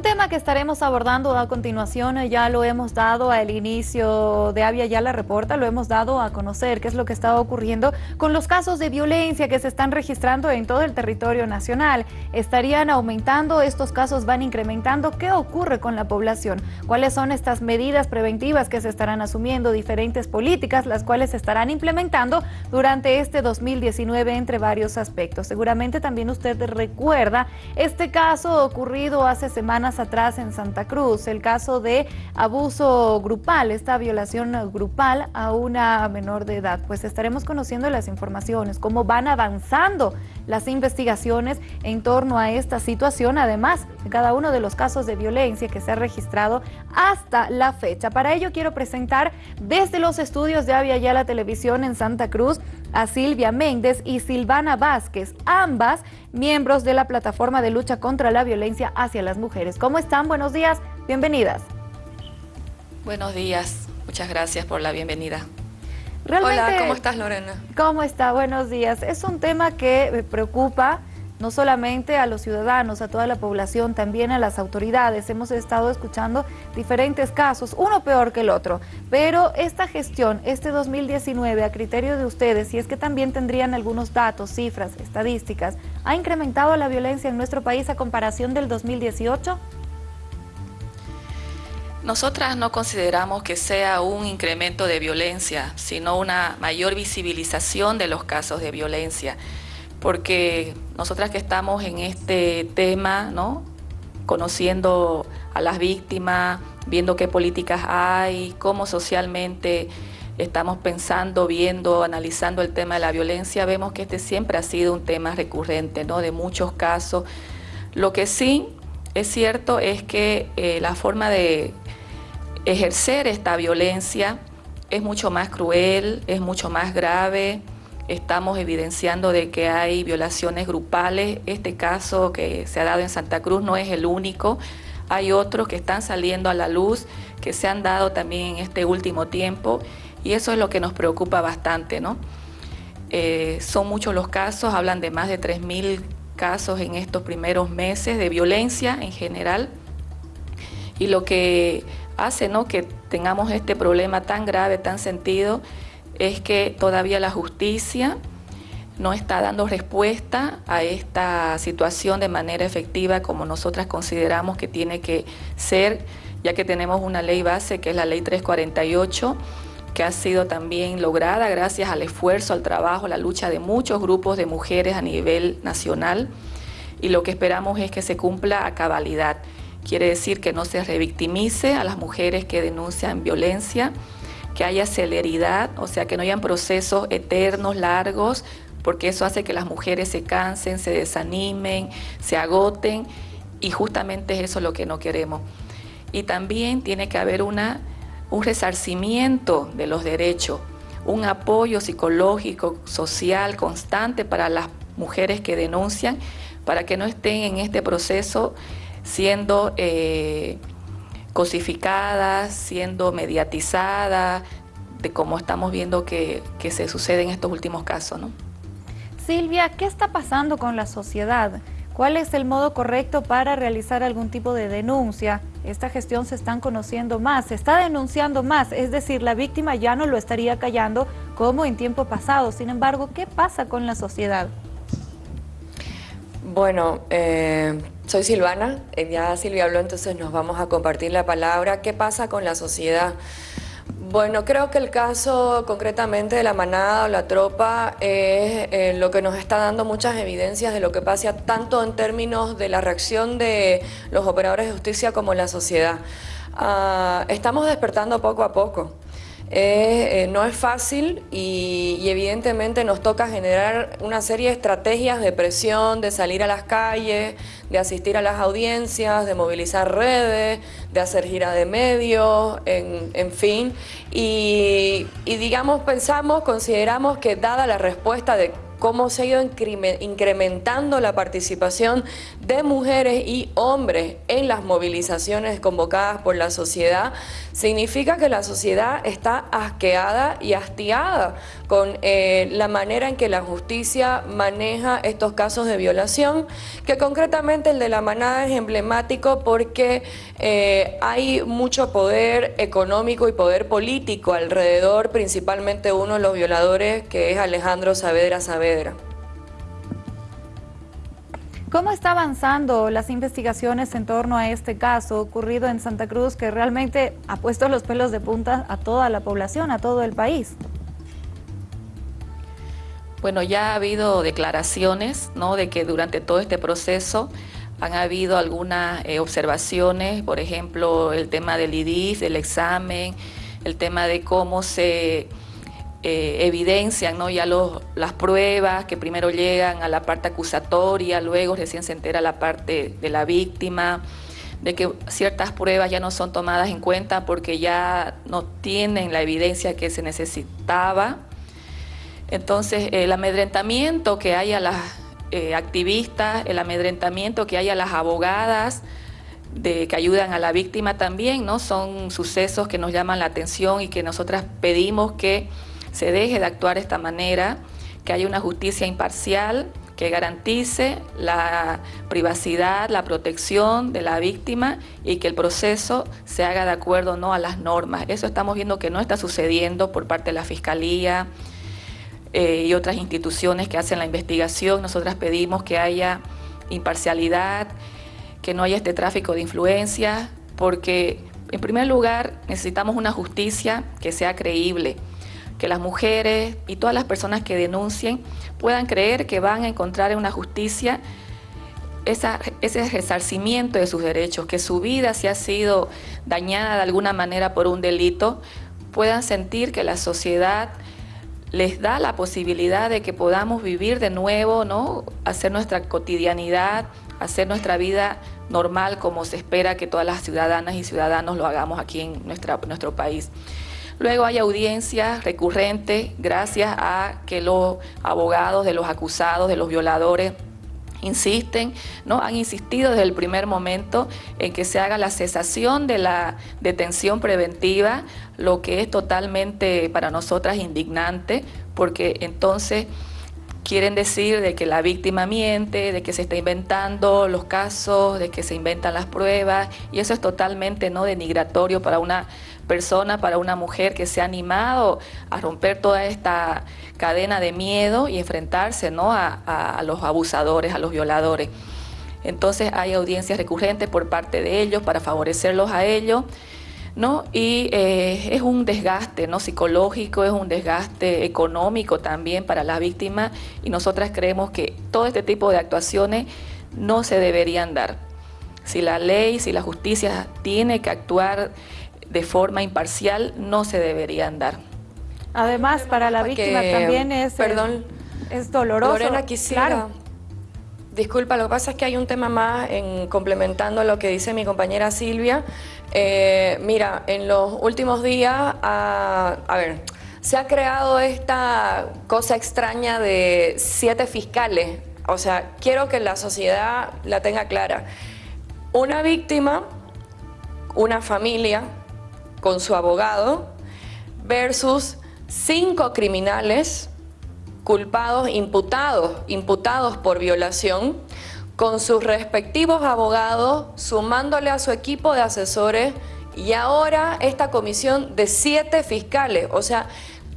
Un tema que estaremos abordando a continuación, eh, ya lo hemos dado al inicio de Avia Ya la Reporta, lo hemos dado a conocer qué es lo que está ocurriendo con los casos de violencia que se están registrando en todo el territorio nacional. ¿Estarían aumentando? ¿Estos casos van incrementando? ¿Qué ocurre con la población? ¿Cuáles son estas medidas preventivas que se estarán asumiendo? Diferentes políticas, las cuales se estarán implementando durante este 2019 entre varios aspectos. Seguramente también usted recuerda este caso ocurrido hace semanas atrás en Santa Cruz, el caso de abuso grupal, esta violación grupal a una menor de edad. Pues estaremos conociendo las informaciones, cómo van avanzando las investigaciones en torno a esta situación, además de cada uno de los casos de violencia que se ha registrado hasta la fecha. Para ello quiero presentar desde los estudios de Avia Ya la Televisión en Santa Cruz a Silvia Méndez y Silvana Vázquez, ambas miembros de la plataforma de lucha contra la violencia hacia las mujeres. ¿Cómo están? Buenos días, bienvenidas. Buenos días, muchas gracias por la bienvenida. Hola, ¿cómo estás Lorena? ¿Cómo está? Buenos días. Es un tema que preocupa no solamente a los ciudadanos, a toda la población, también a las autoridades. Hemos estado escuchando diferentes casos, uno peor que el otro, pero esta gestión, este 2019, a criterio de ustedes, y es que también tendrían algunos datos, cifras, estadísticas, ¿ha incrementado la violencia en nuestro país a comparación del 2018? Nosotras no consideramos que sea un incremento de violencia, sino una mayor visibilización de los casos de violencia porque nosotras que estamos en este tema, ¿no? conociendo a las víctimas, viendo qué políticas hay, cómo socialmente estamos pensando, viendo, analizando el tema de la violencia, vemos que este siempre ha sido un tema recurrente, ¿no? de muchos casos. Lo que sí es cierto es que eh, la forma de ejercer esta violencia es mucho más cruel, es mucho más grave, estamos evidenciando de que hay violaciones grupales. Este caso que se ha dado en Santa Cruz no es el único. Hay otros que están saliendo a la luz, que se han dado también en este último tiempo y eso es lo que nos preocupa bastante. ¿no? Eh, son muchos los casos, hablan de más de 3.000 casos en estos primeros meses de violencia en general y lo que hace ¿no? que tengamos este problema tan grave, tan sentido, es que todavía la justicia no está dando respuesta a esta situación de manera efectiva como nosotras consideramos que tiene que ser, ya que tenemos una ley base que es la ley 348, que ha sido también lograda gracias al esfuerzo, al trabajo, la lucha de muchos grupos de mujeres a nivel nacional y lo que esperamos es que se cumpla a cabalidad. Quiere decir que no se revictimice a las mujeres que denuncian violencia, que haya celeridad, o sea, que no hayan procesos eternos, largos, porque eso hace que las mujeres se cansen, se desanimen, se agoten, y justamente es eso lo que no queremos. Y también tiene que haber una, un resarcimiento de los derechos, un apoyo psicológico, social, constante para las mujeres que denuncian, para que no estén en este proceso siendo... Eh, siendo mediatizadas, de cómo estamos viendo que, se sucede en estos últimos casos. ¿no? Silvia, ¿qué está pasando con la sociedad? ¿Cuál es el modo correcto para realizar algún tipo de denuncia? Esta gestión se están conociendo más, se está denunciando más, es decir, la víctima ya no lo estaría callando como en tiempo pasado. Sin embargo, ¿qué pasa con la sociedad? Bueno, eh, soy Silvana, eh, ya Silvia habló, entonces nos vamos a compartir la palabra. ¿Qué pasa con la sociedad? Bueno, creo que el caso concretamente de la manada o la tropa es eh, lo que nos está dando muchas evidencias de lo que pasa tanto en términos de la reacción de los operadores de justicia como la sociedad. Ah, estamos despertando poco a poco. Eh, no es fácil y, evidentemente nos toca generar una serie de estrategias de presión, de salir a las calles, de asistir a las audiencias, de movilizar redes, de hacer gira de medios, en, fin. Y, digamos, pensamos, consideramos que dada la respuesta de cómo se ha ido incrementando la participación de mujeres y hombres en las movilizaciones convocadas por la sociedad, significa que la sociedad está asqueada y hastiada con eh, la manera en que la justicia maneja estos casos de violación, que concretamente el de la manada es emblemático porque eh, hay mucho poder económico y poder político alrededor, principalmente uno de los violadores, que es Alejandro Saavedra Saavedra. ¿Cómo está avanzando las investigaciones en torno a este caso ocurrido en Santa Cruz que realmente ha puesto los pelos de punta a toda la población, a todo el país? Bueno, ya ha habido declaraciones ¿no? de que durante todo este proceso han habido algunas eh, observaciones, por ejemplo, el tema del IDIS, del examen, el tema de cómo se eh, evidencian ¿no? ya las pruebas que primero llegan a la parte acusatoria, luego recién se entera la parte de la víctima, de que ciertas pruebas ya no son tomadas en cuenta porque ya no tienen la evidencia que se necesitaba. Entonces, el amedrentamiento que hay a las eh, activistas, el amedrentamiento que hay a las abogadas, de, que ayudan a la víctima también, ¿no? Son sucesos que nos llaman la atención y que nosotras pedimos que se deje de actuar de esta manera, que haya una justicia imparcial que garantice la privacidad, la protección de la víctima y que el proceso se haga de acuerdo ¿no? a las normas. Eso estamos viendo que no está sucediendo por parte de la Fiscalía eh, y otras instituciones que hacen la investigación. Nosotras pedimos que haya imparcialidad, que no haya este tráfico de influencias, porque en primer lugar necesitamos una justicia que sea creíble que las mujeres y todas las personas que denuncien puedan creer que van a encontrar en una justicia ese resarcimiento de sus derechos, que su vida si ha sido dañada de alguna manera por un delito, puedan sentir que la sociedad les da la posibilidad de que podamos vivir de nuevo, ¿no? hacer nuestra cotidianidad, hacer nuestra vida normal como se espera que todas las ciudadanas y ciudadanos lo hagamos aquí en nuestra, nuestro país. Luego hay audiencias recurrentes gracias a que los abogados de los acusados, de los violadores, insisten, ¿no? han insistido desde el primer momento en que se haga la cesación de la detención preventiva, lo que es totalmente para nosotras indignante, porque entonces quieren decir de que la víctima miente, de que se está inventando los casos, de que se inventan las pruebas, y eso es totalmente no denigratorio para una persona, para una mujer que se ha animado a romper toda esta cadena de miedo y enfrentarse ¿no? a, los abusadores, a los violadores. Entonces hay audiencias recurrentes por parte de ellos para favorecerlos a ellos. ¿no? Y eh, es un desgaste ¿no? psicológico, es un desgaste económico también para la víctima y nosotras creemos que todo este tipo de actuaciones no se deberían dar. Si la ley, si la justicia tiene que actuar de forma imparcial no se deberían dar. Además, para la víctima también es, perdón, es doloroso. Lorena, quisiera... Disculpa, lo que pasa es que hay un tema más en complementando lo que dice mi compañera Silvia. Eh, mira, en los últimos días, a, a ver, se ha creado esta cosa extraña de siete fiscales. O sea, quiero que la sociedad la tenga clara. Una víctima, una familia, con su abogado versus cinco criminales culpados, imputados, imputados por violación, con sus respectivos abogados, sumándole a su equipo de asesores y ahora esta comisión de siete fiscales. O sea,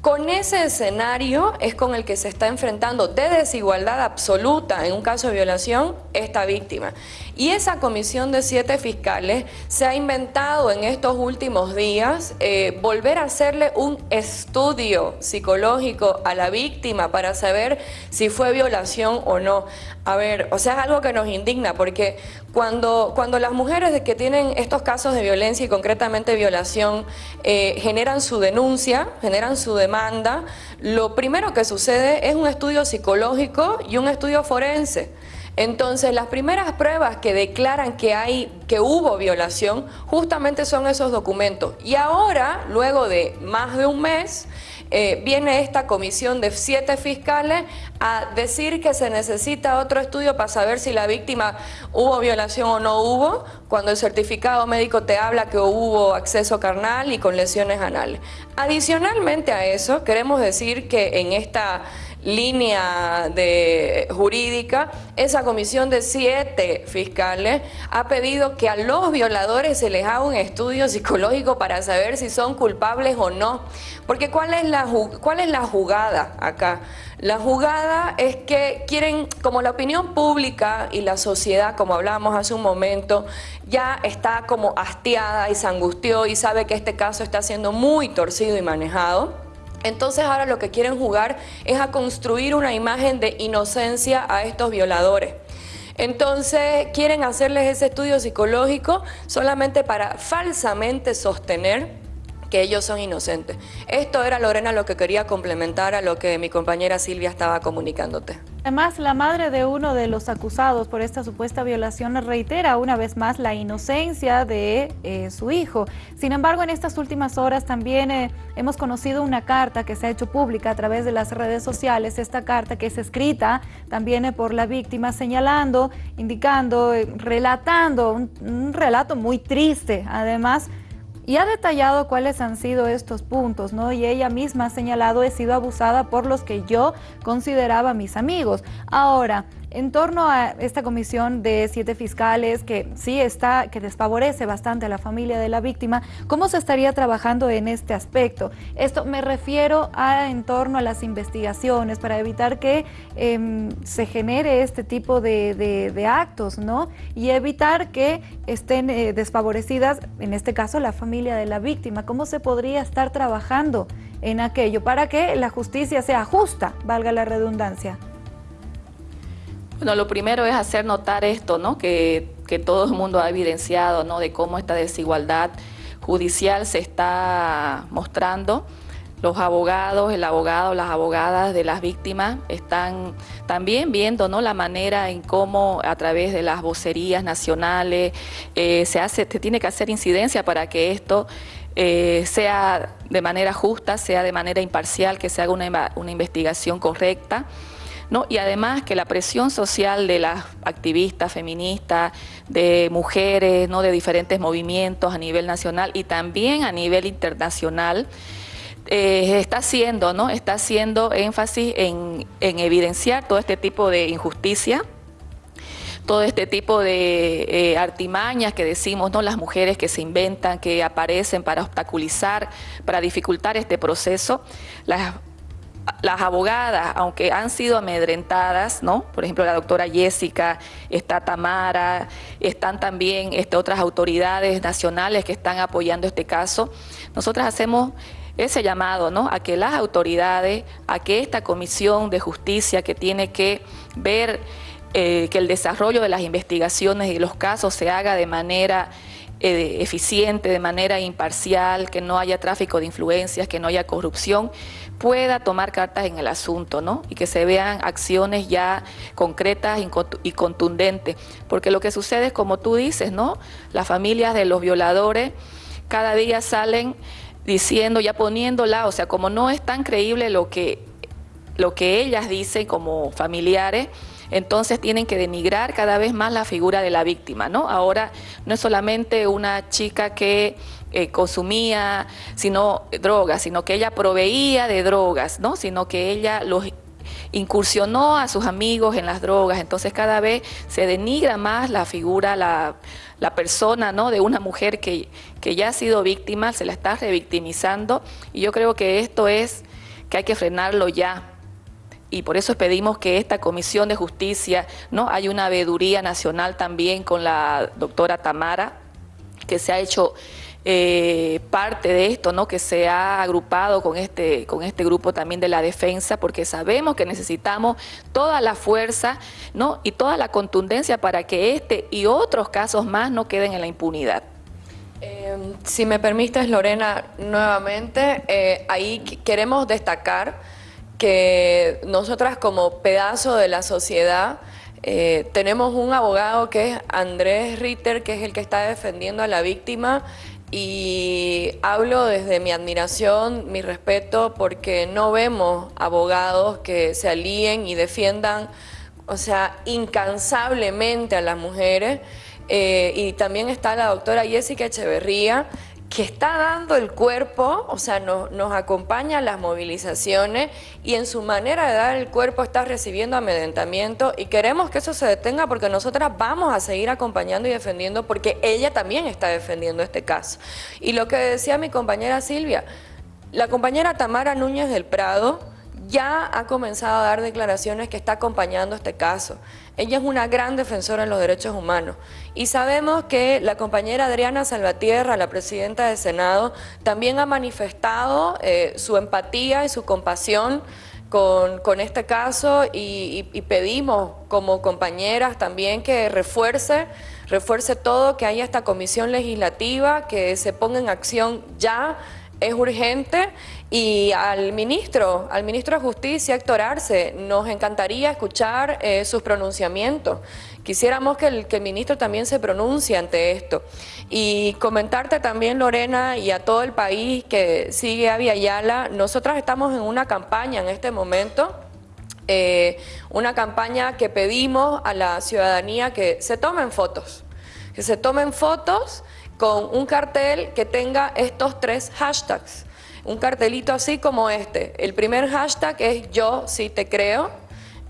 con ese escenario es con el que se está enfrentando de desigualdad absoluta en un caso de violación esta víctima. Y esa comisión de siete fiscales se ha inventado en estos últimos días eh, volver a hacerle un estudio psicológico a la víctima para saber si fue violación o no. A ver, o sea, es algo que nos indigna porque cuando, cuando las mujeres que tienen estos casos de violencia y concretamente violación eh, generan su denuncia, generan su demanda, lo primero que sucede es un estudio psicológico y un estudio forense. Entonces, las primeras pruebas que declaran que, hay, que hubo violación justamente son esos documentos. Y ahora, luego de más de un mes, eh, viene esta comisión de siete fiscales a decir que se necesita otro estudio para saber si la víctima hubo violación o no hubo, cuando el certificado médico te habla que hubo acceso carnal y con lesiones anales. Adicionalmente a eso, queremos decir que en esta línea de jurídica, esa comisión de siete fiscales ha pedido que a los violadores se les haga un estudio psicológico para saber si son culpables o no. Porque ¿cuál es la, cuál es la jugada acá? La jugada es que quieren, como la opinión pública y la sociedad, como hablábamos hace un momento, ya está como hastiada y se angustió y sabe que este caso está siendo muy torcido y manejado entonces ahora lo que quieren jugar es a construir una imagen de inocencia a estos violadores. Entonces quieren hacerles ese estudio psicológico solamente para falsamente sostener que ellos son inocentes. Esto era, Lorena, lo que quería complementar a lo que mi compañera Silvia estaba comunicándote. Además, la madre de uno de los acusados por esta supuesta violación reitera una vez más la inocencia de eh, su hijo. Sin embargo, en estas últimas horas también eh, hemos conocido una carta que se ha hecho pública a través de las redes sociales, esta carta que es escrita también eh, por la víctima señalando, indicando, relatando un, un relato muy triste, además y ha detallado cuáles han sido estos puntos, ¿no? Y ella misma ha señalado, he sido abusada por los que yo consideraba mis amigos. Ahora, en torno a esta comisión de siete fiscales que sí está, que desfavorece bastante a la familia de la víctima, ¿cómo se estaría trabajando en este aspecto? Esto me refiero a en torno a las investigaciones para evitar que em, se genere este tipo de, actos, ¿no? Y evitar que estén eh, desfavorecidas, en este caso, la familia de la víctima. ¿Cómo se podría estar trabajando en aquello para que la justicia sea justa, valga la redundancia? Bueno, lo primero es hacer notar esto, ¿no? Que, todo el mundo ha evidenciado, ¿no? De cómo esta desigualdad judicial se está mostrando. Los abogados, el abogado, las abogadas de las víctimas están también viendo ¿no? la manera en cómo a través de las vocerías nacionales eh, se, hace, se tiene que hacer incidencia para que esto eh, sea de manera justa, sea de manera imparcial, que se haga una, una investigación correcta. Y además que la presión social de las activistas feministas, de mujeres, ¿no? de diferentes movimientos a nivel nacional y también a nivel internacional, eh, está haciendo, ¿no? Está haciendo énfasis en, evidenciar todo este tipo de injusticia, todo este tipo de eh, artimañas que decimos, ¿no? Las mujeres que se inventan, que aparecen para obstaculizar, para dificultar este proceso. Las las abogadas, aunque han sido amedrentadas, ¿no? Por ejemplo, la doctora Jessica, está Tamara, están también este, otras autoridades nacionales que están apoyando este caso. Nosotras hacemos ese llamado, ¿no? A que las autoridades, a que esta comisión de justicia que tiene que ver eh, que el desarrollo de las investigaciones y los casos se haga de manera eh, eficiente, de manera imparcial, que no haya tráfico de influencias, que no haya corrupción, pueda tomar cartas en el asunto, ¿no? Y que se vean acciones ya concretas y contundentes. Porque lo que sucede es, como tú dices, ¿no? Las familias de los violadores cada día salen diciendo, ya poniéndola, o sea, como no es tan creíble lo que, lo que ellas dicen como familiares, entonces tienen que denigrar cada vez más la figura de la víctima, ¿no? Ahora no es solamente una chica que eh, consumía sino drogas, sino que ella proveía de drogas, ¿no? Sino que ella los incursionó a sus amigos en las drogas, entonces cada vez se denigra más la figura, la, la persona ¿no? de una mujer que, que ya ha sido víctima, se la está revictimizando y yo creo que esto es que hay que frenarlo ya, y por eso pedimos que esta Comisión de Justicia, ¿no? Hay una veeduría nacional también con la doctora Tamara, que se ha hecho eh, parte de esto, ¿no? que se ha agrupado con este, con este grupo también de la defensa, porque sabemos que necesitamos toda la fuerza ¿no? y toda la contundencia para que este y otros casos más no queden en la impunidad. Eh, si me permites, Lorena, nuevamente, eh, ahí queremos destacar que nosotras como pedazo de la sociedad eh, tenemos un abogado que es Andrés Ritter, que es el que está defendiendo a la víctima y hablo desde mi admiración, mi respeto, porque no vemos abogados que se alíen y defiendan, o sea, incansablemente a las mujeres. Eh, y también está la doctora Jessica Echeverría, que está dando el cuerpo, o sea, nos acompaña a las movilizaciones y en su manera de dar el cuerpo está recibiendo amedrentamiento y queremos que eso se detenga porque nosotras vamos a seguir acompañando y defendiendo porque ella también está defendiendo este caso. Y lo que decía mi compañera Silvia, la compañera Tamara Núñez del Prado, ya ha comenzado a dar declaraciones que está acompañando este caso. Ella es una gran defensora de los derechos humanos. Y sabemos que la compañera Adriana Salvatierra, la presidenta del Senado, también ha manifestado eh, su empatía y su compasión con, este caso y, y, pedimos como compañeras también que refuerce, refuerce todo, que haya esta comisión legislativa, que se ponga en acción ya es urgente y al ministro, al ministro de Justicia, Héctor Arce, nos encantaría escuchar eh, sus pronunciamientos. Quisiéramos que el, que el ministro también se pronuncie ante esto. Y comentarte también, Lorena, y a todo el país que sigue a Yala, nosotras estamos en una campaña en este momento, eh, una campaña que pedimos a la ciudadanía que se tomen fotos, que se tomen fotos con un cartel que tenga estos tres hashtags. Un cartelito así como este. El primer hashtag es yo sí te creo.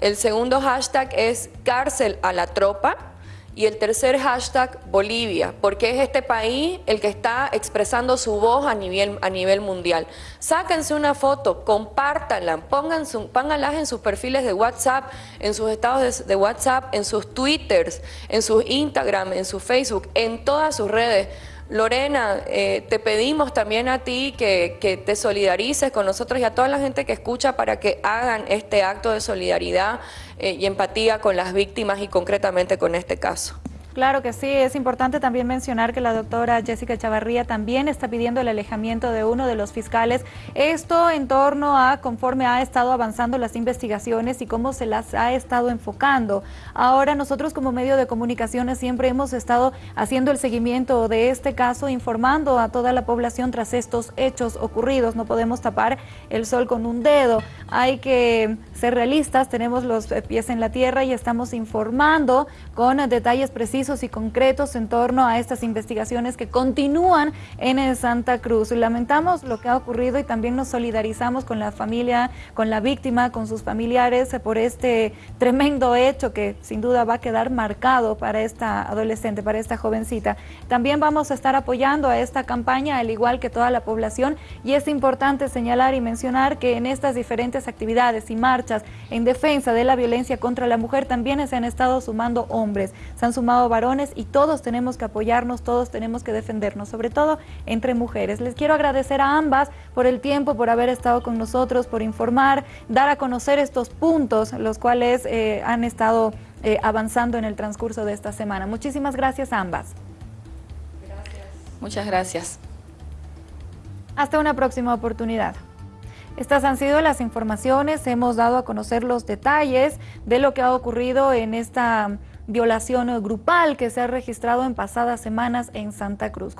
El segundo hashtag es cárcel a la tropa. Y el tercer hashtag, Bolivia, porque es este país el que está expresando su voz a nivel, a nivel mundial. Sáquense una foto, compártanla, pongan pónganlas en sus perfiles de WhatsApp, en sus estados de, WhatsApp, en sus Twitters, en sus Instagram, en su Facebook, en todas sus redes. Lorena, eh, te pedimos también a ti que, te solidarices con nosotros y a toda la gente que escucha para que hagan este acto de solidaridad eh, y empatía con las víctimas y concretamente con este caso. Claro que sí, es importante también mencionar que la doctora Jessica Chavarría también está pidiendo el alejamiento de uno de los fiscales. Esto en torno a conforme ha estado avanzando las investigaciones y cómo se las ha estado enfocando. Ahora nosotros como medio de comunicaciones siempre hemos estado haciendo el seguimiento de este caso, informando a toda la población tras estos hechos ocurridos. No podemos tapar el sol con un dedo. Hay que ser realistas, tenemos los pies en la tierra y estamos informando con detalles precisos y concretos en torno a estas investigaciones que continúan en Santa Cruz. Lamentamos lo que ha ocurrido y también nos solidarizamos con la familia, con la víctima, con sus familiares por este tremendo hecho que sin duda va a quedar marcado para esta adolescente, para esta jovencita. También vamos a estar apoyando a esta campaña, al igual que toda la población, y es importante señalar y mencionar que en estas diferentes actividades y marchas en defensa de la violencia contra la mujer también se han estado sumando hombres, se han sumado varones y todos tenemos que apoyarnos, todos tenemos que defendernos, sobre todo entre mujeres. Les quiero agradecer a ambas por el tiempo, por haber estado con nosotros, por informar, dar a conocer estos puntos, los cuales eh, han estado eh, avanzando en el transcurso de esta semana. Muchísimas gracias a ambas. Gracias. Muchas gracias. Hasta una próxima oportunidad. Estas han sido las informaciones, hemos dado a conocer los detalles de lo que ha ocurrido en esta violación grupal que se ha registrado en pasadas semanas en Santa Cruz.